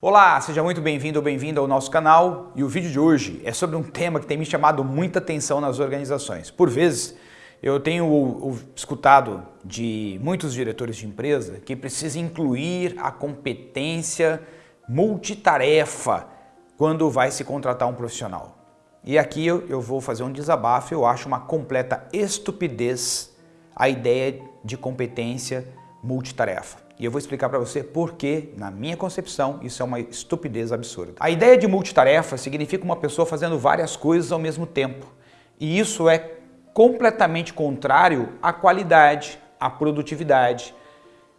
Olá, seja muito bem-vindo ou bem-vinda ao nosso canal e o vídeo de hoje é sobre um tema que tem me chamado muita atenção nas organizações. Por vezes, eu tenho escutado de muitos diretores de empresa que precisa incluir a competência multitarefa quando vai se contratar um profissional. E aqui eu, vou fazer um desabafo, eu acho uma completa estupidez a ideia de competência multitarefa. E eu vou explicar para você por que, na minha concepção, isso é uma estupidez absurda. A ideia de multitarefa significa uma pessoa fazendo várias coisas ao mesmo tempo. E isso é completamente contrário à qualidade, à produtividade.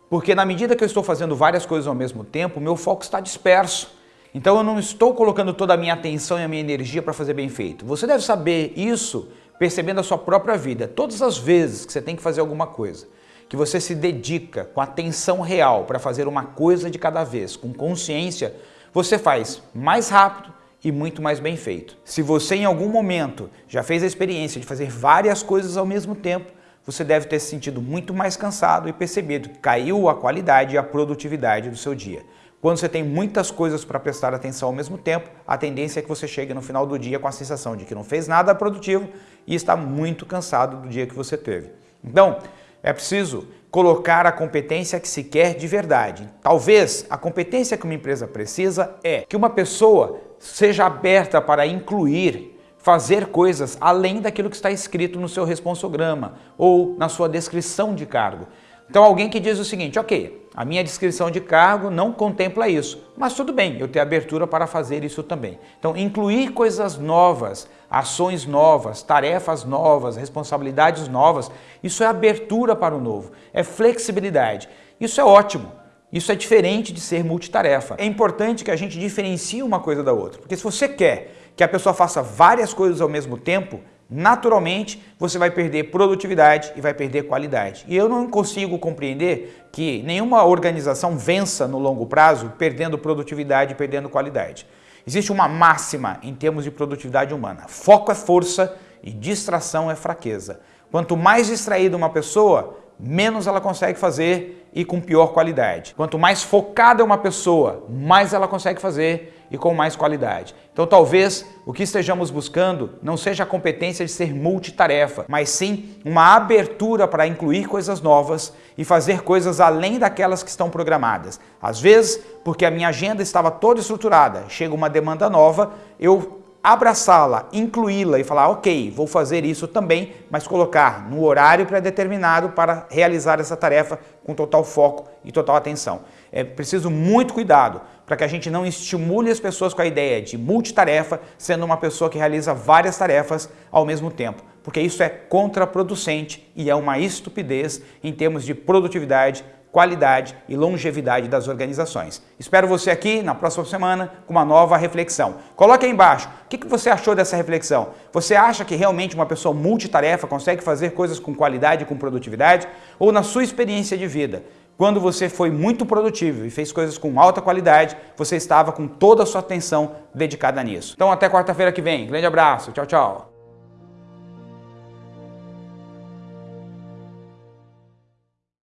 Porque na medida que eu estou fazendo várias coisas ao mesmo tempo, meu foco está disperso. Então eu não estou colocando toda a minha atenção e a minha energia para fazer bem feito. Você deve saber isso percebendo a sua própria vida. Todas as vezes que você tem que fazer alguma coisa, que você se dedica com atenção real para fazer uma coisa de cada vez, com consciência, você faz mais rápido e muito mais bem feito. Se você em algum momento já fez a experiência de fazer várias coisas ao mesmo tempo, você deve ter se sentido muito mais cansado e percebido que caiu a qualidade e a produtividade do seu dia. Quando você tem muitas coisas para prestar atenção ao mesmo tempo, a tendência é que você chegue no final do dia com a sensação de que não fez nada produtivo e está muito cansado do dia que você teve. Então, é preciso colocar a competência que se quer de verdade. Talvez a competência que uma empresa precisa é que uma pessoa seja aberta para incluir, fazer coisas além daquilo que está escrito no seu responsograma ou na sua descrição de cargo. Então alguém que diz o seguinte, ok, a minha descrição de cargo não contempla isso, mas tudo bem, eu tenho abertura para fazer isso também. Então incluir coisas novas, ações novas, tarefas novas, responsabilidades novas, isso é abertura para o novo, é flexibilidade. Isso é ótimo. Isso é diferente de ser multitarefa. É importante que a gente diferencie uma coisa da outra, porque se você quer que a pessoa faça várias coisas ao mesmo tempo, naturalmente você vai perder produtividade e vai perder qualidade. E eu não consigo compreender que nenhuma organização vença no longo prazo perdendo produtividade e perdendo qualidade. Existe uma máxima em termos de produtividade humana. Foco é força e distração é fraqueza. Quanto mais distraída uma pessoa, menos ela consegue fazer e com pior qualidade. Quanto mais focada é uma pessoa, mais ela consegue fazer e com mais qualidade. Então talvez o que estejamos buscando não seja a competência de ser multitarefa, mas sim uma abertura para incluir coisas novas e fazer coisas além daquelas que estão programadas. Às vezes, porque a minha agenda estava toda estruturada, chega uma demanda nova, eu abraçá-la, incluí-la e falar, ok, vou fazer isso também, mas colocar no horário pré-determinado para realizar essa tarefa com total foco e total atenção. É preciso muito cuidado para que a gente não estimule as pessoas com a ideia de multitarefa, sendo uma pessoa que realiza várias tarefas ao mesmo tempo, porque isso é contraproducente e é uma estupidez em termos de produtividade, qualidade e longevidade das organizações. Espero você aqui na próxima semana com uma nova reflexão. Coloque aí embaixo, o que você achou dessa reflexão? Você acha que realmente uma pessoa multitarefa consegue fazer coisas com qualidade e com produtividade? Ou na sua experiência de vida, quando você foi muito produtivo e fez coisas com alta qualidade, você estava com toda a sua atenção dedicada nisso. Então até quarta-feira que vem. Grande abraço. Tchau, tchau.